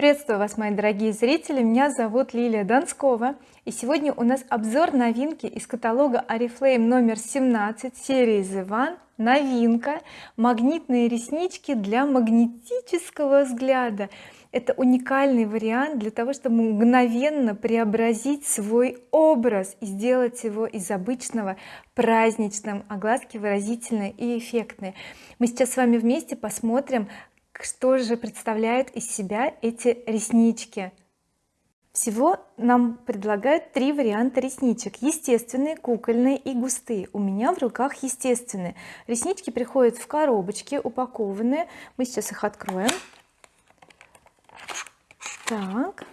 приветствую вас мои дорогие зрители. Меня зовут Лилия Донскова. И сегодня у нас обзор новинки из каталога oriflame номер 17 серии the one новинка. Магнитные реснички для магнетического взгляда. Это уникальный вариант для того чтобы мгновенно преобразить свой образ и сделать его из обычного праздничным а глазки выразительные и эффектные. Мы сейчас с вами вместе посмотрим что же представляют из себя эти реснички? Всего нам предлагают три варианта ресничек. Естественные кукольные и густые. У меня в руках естественные. Реснички приходят в коробочке упакованные. Мы сейчас их откроем. Так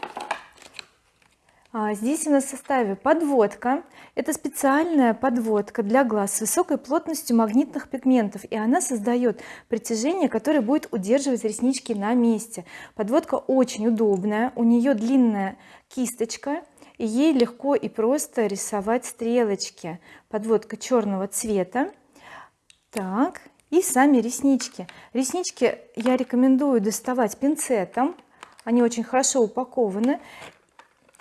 здесь у нас в составе подводка. Это специальная подводка для глаз с высокой плотностью магнитных пигментов и она создает притяжение которое будет удерживать реснички на месте. Подводка очень удобная у нее длинная кисточка и ей легко и просто рисовать стрелочки. Подводка черного цвета. Так и сами реснички. Реснички я рекомендую доставать пинцетом. Они очень хорошо упакованы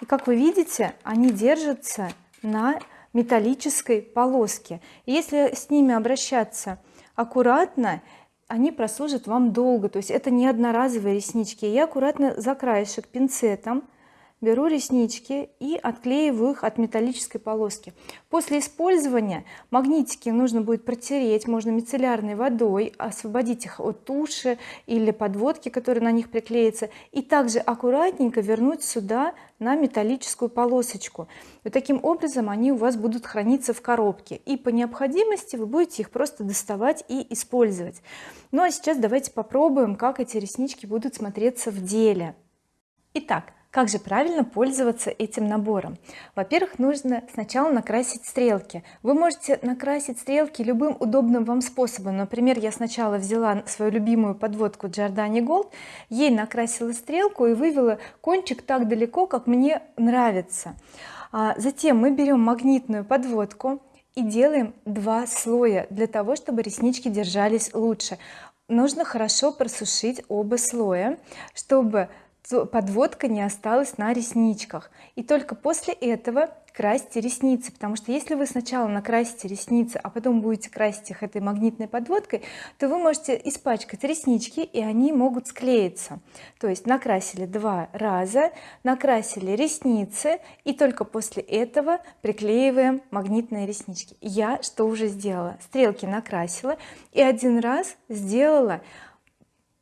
и как вы видите они держатся на металлической полоске. Если с ними обращаться аккуратно они прослужат вам долго. То есть это не одноразовые реснички. Я аккуратно за краешек пинцетом беру реснички и отклеиваю их от металлической полоски. После использования магнитики нужно будет протереть можно мицеллярной водой освободить их от туши или подводки которые на них приклеятся и также аккуратненько вернуть сюда на металлическую полосочку. И таким образом они у вас будут храниться в коробке. И по необходимости вы будете их просто доставать и использовать. Ну а сейчас давайте попробуем как эти реснички будут смотреться в деле. Итак как же правильно пользоваться этим набором? Во-первых нужно сначала накрасить стрелки. Вы можете накрасить стрелки любым удобным вам способом. Например я сначала взяла свою любимую подводку Giordani Gold ей накрасила стрелку и вывела кончик так далеко как мне нравится. А затем мы берем магнитную подводку и делаем два слоя для того чтобы реснички держались лучше. Нужно хорошо просушить оба слоя чтобы подводка не осталась на ресничках. И только после этого красьте ресницы потому что если вы сначала накрасите ресницы а потом будете красить их этой магнитной подводкой то вы можете испачкать реснички и они могут склеиться. То есть накрасили два раза накрасили ресницы и только после этого приклеиваем магнитные реснички. Я что уже сделала? Стрелки накрасила и один раз сделала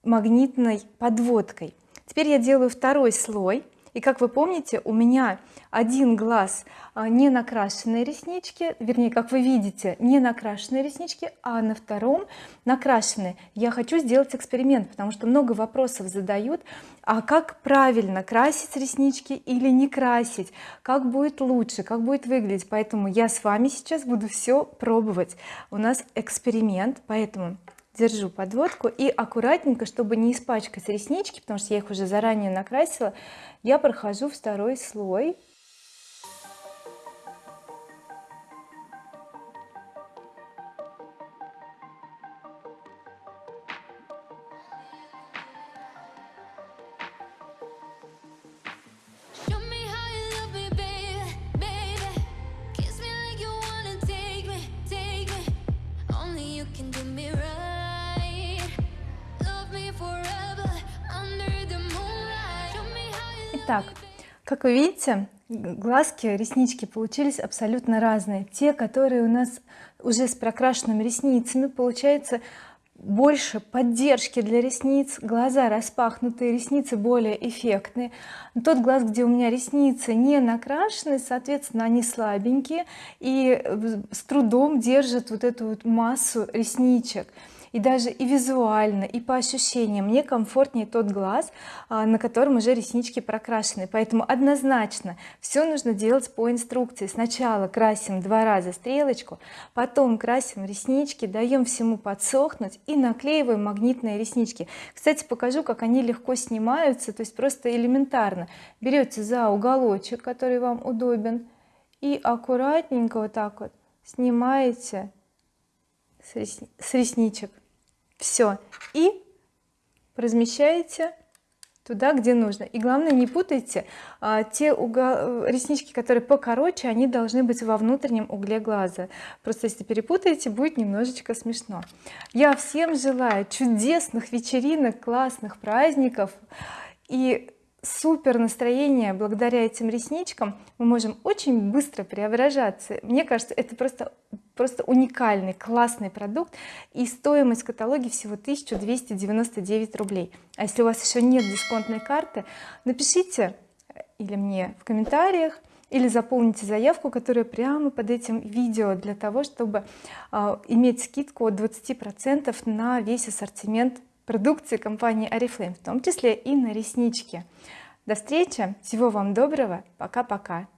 магнитной подводкой теперь я делаю второй слой. И как вы помните у меня один глаз а, не накрашенные реснички вернее как вы видите не накрашенные реснички а на втором накрашенные я хочу сделать эксперимент потому что много вопросов задают. А как правильно красить реснички или не красить? Как будет лучше? Как будет выглядеть? Поэтому я с вами сейчас буду все пробовать. У нас эксперимент поэтому держу подводку и аккуратненько чтобы не испачкать реснички потому что я их уже заранее накрасила я прохожу второй слой Итак, как вы видите глазки реснички получились абсолютно разные. Те которые у нас уже с прокрашенными ресницами получается больше поддержки для ресниц глаза распахнутые ресницы более эффектные. Тот глаз где у меня ресницы не накрашены соответственно они слабенькие и с трудом держат вот эту вот массу ресничек и даже и визуально и по ощущениям. Мне комфортнее тот глаз а, на котором уже реснички прокрашены. Поэтому однозначно все нужно делать по инструкции. Сначала красим два раза стрелочку потом красим реснички даем всему подсохнуть и наклеиваем магнитные реснички. Кстати покажу как они легко снимаются то есть просто элементарно. Берете за уголочек который вам удобен и аккуратненько вот так вот снимаете с ресничек все и размещаете туда где нужно. И главное не путайте а, те угол, реснички которые покороче они должны быть во внутреннем угле глаза. Просто если перепутаете будет немножечко смешно. Я всем желаю чудесных вечеринок классных праздников. И супер настроение. Благодаря этим ресничкам мы можем очень быстро преображаться. Мне кажется это просто просто уникальный классный продукт. И стоимость в каталоге всего 1299 рублей. А если у вас еще нет дисконтной карты напишите или мне в комментариях или заполните заявку которая прямо под этим видео для того чтобы э, иметь скидку от 20 процентов на весь ассортимент продукции компании oriflame в том числе и на реснички до встречи всего вам доброго пока-пока